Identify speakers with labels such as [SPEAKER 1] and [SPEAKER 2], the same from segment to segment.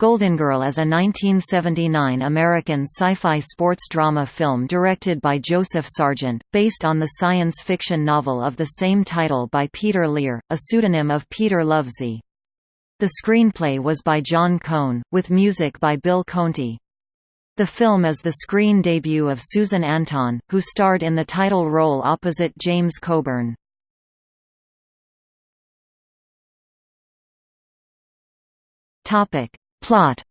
[SPEAKER 1] Goldengirl is a 1979 American sci-fi sports drama film directed by Joseph Sargent, based on the science fiction novel of the same title by Peter Lear, a pseudonym of Peter Lovesey. The screenplay was by John Kohn, with music by Bill Conti. The film is the screen debut of Susan Anton, who starred in the title role opposite James Coburn. Topic Plot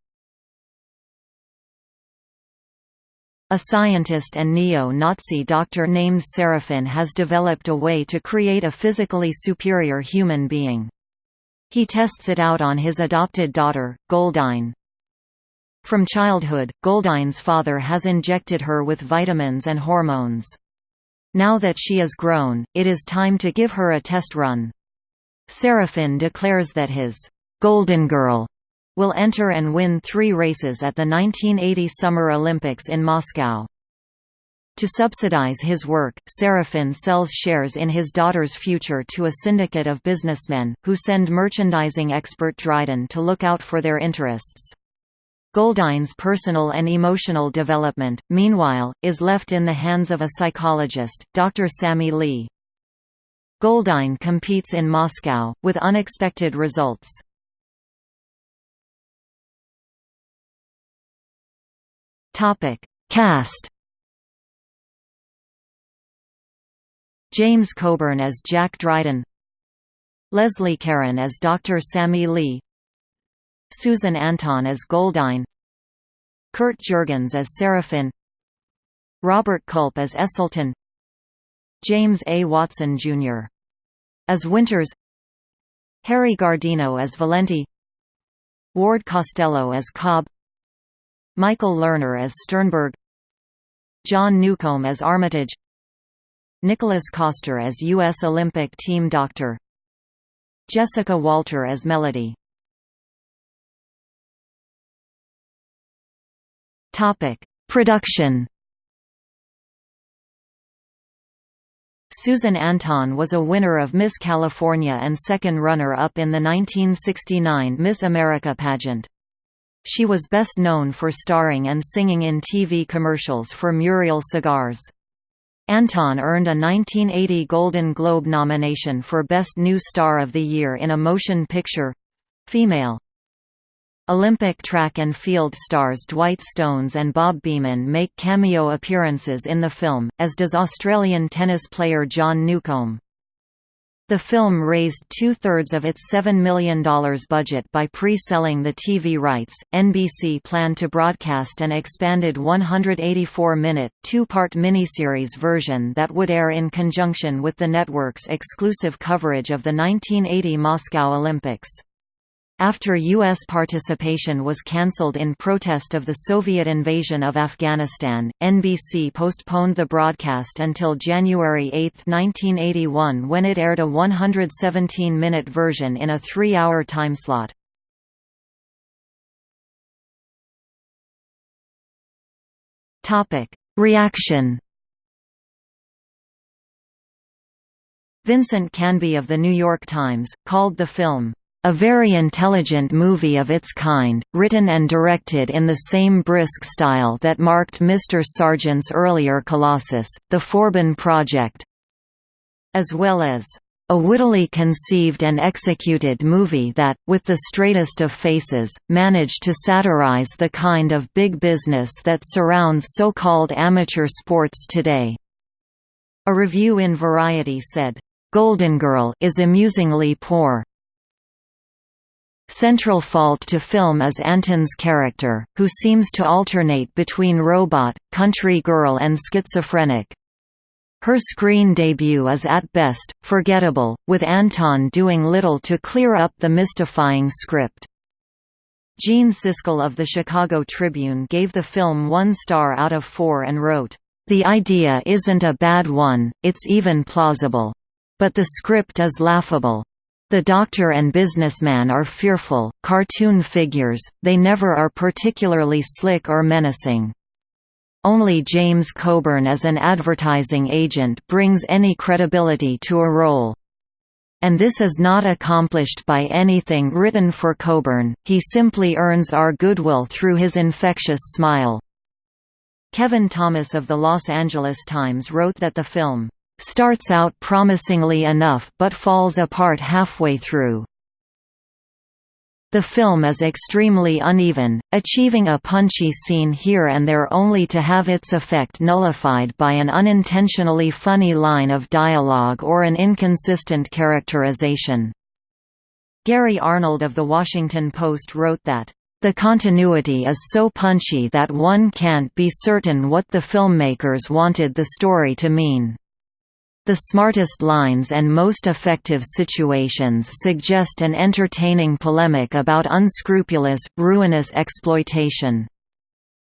[SPEAKER 1] A scientist and neo-Nazi doctor named Serafin has developed a way to create a physically superior human being. He tests it out on his adopted daughter, Goldine. From childhood, Goldine's father has injected her with vitamins and hormones. Now that she is grown, it is time to give her a test run. Serafin declares that his Golden Girl will enter and win three races at the 1980 Summer Olympics in Moscow. To subsidize his work, Serafin sells shares in his daughter's future to a syndicate of businessmen, who send merchandising expert Dryden to look out for their interests. Goldine's personal and emotional development, meanwhile, is left in the hands of a psychologist, Dr. Sammy Lee. Goldine competes in Moscow, with unexpected results. Topic: Cast. James Coburn as Jack Dryden. Leslie Caron as Dr. Sammy Lee. Susan Anton as Goldine. Kurt Jurgens as Serafin. Robert Culp as Esselton. James A. Watson Jr. as Winters. Harry Guardino as Valenti. Ward Costello as Cobb. Michael Lerner as Sternberg John Newcombe as Armitage Nicholas Coster as U.S. Olympic team doctor Jessica Walter as Melody Production Susan Anton was a winner of Miss California and second runner-up in the 1969 Miss America pageant. She was best known for starring and singing in TV commercials for Muriel Cigars. Anton earned a 1980 Golden Globe nomination for Best New Star of the Year in a Motion Picture female. Olympic track and field stars Dwight Stones and Bob Beamon make cameo appearances in the film, as does Australian tennis player John Newcombe. The film raised two-thirds of its $7 million budget by pre-selling the TV rights. NBC planned to broadcast an expanded 184-minute, two-part miniseries version that would air in conjunction with the network's exclusive coverage of the 1980 Moscow Olympics. After U.S. participation was cancelled in protest of the Soviet invasion of Afghanistan, NBC postponed the broadcast until January 8, 1981 when it aired a 117-minute version in a three-hour timeslot. Reaction Vincent Canby of The New York Times, called the film a very intelligent movie of its kind, written and directed in the same brisk style that marked Mr. Sargent's earlier Colossus, The Forbin Project, as well as a wittily conceived and executed movie that, with the straightest of faces, managed to satirize the kind of big business that surrounds so-called amateur sports today." A review in Variety said, "'Golden Girl is amusingly poor, Central fault to film is Anton's character, who seems to alternate between robot, country girl and schizophrenic. Her screen debut is at best, forgettable, with Anton doing little to clear up the mystifying script. Gene Siskel of the Chicago Tribune gave the film one star out of four and wrote, "...the idea isn't a bad one, it's even plausible. But the script is laughable. The doctor and businessman are fearful, cartoon figures, they never are particularly slick or menacing. Only James Coburn as an advertising agent brings any credibility to a role. And this is not accomplished by anything written for Coburn, he simply earns our goodwill through his infectious smile." Kevin Thomas of the Los Angeles Times wrote that the film, "...starts out promisingly enough but falls apart halfway through." The film is extremely uneven, achieving a punchy scene here and there only to have its effect nullified by an unintentionally funny line of dialogue or an inconsistent characterization. Gary Arnold of The Washington Post wrote that, "...the continuity is so punchy that one can't be certain what the filmmakers wanted the story to mean." The smartest lines and most effective situations suggest an entertaining polemic about unscrupulous, ruinous exploitation.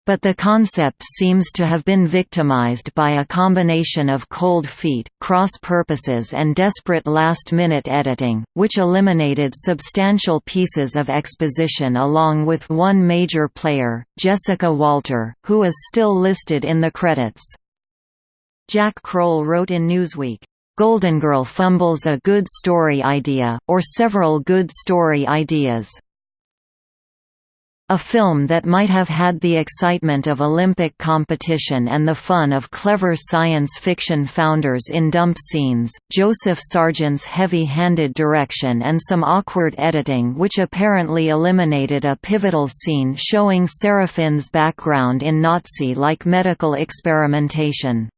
[SPEAKER 1] But the concept seems to have been victimized by a combination of cold feet, cross purposes and desperate last-minute editing, which eliminated substantial pieces of exposition along with one major player, Jessica Walter, who is still listed in the credits. Jack Kroll wrote in Newsweek, "Goldengirl fumbles a good story idea, or several good story ideas." A film that might have had the excitement of Olympic competition and the fun of clever science fiction founders in dump scenes, Joseph Sargent's heavy-handed direction and some awkward editing which apparently eliminated a pivotal scene showing Serafin's background in Nazi-like medical experimentation.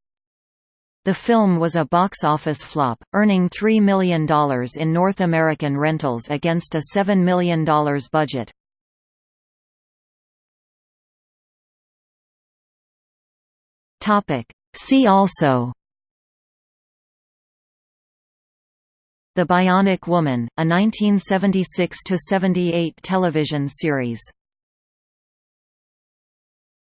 [SPEAKER 1] The film was a box office flop, earning $3 million in North American rentals against a $7 million budget. See also. The Bionic Woman, a 1976–78 television series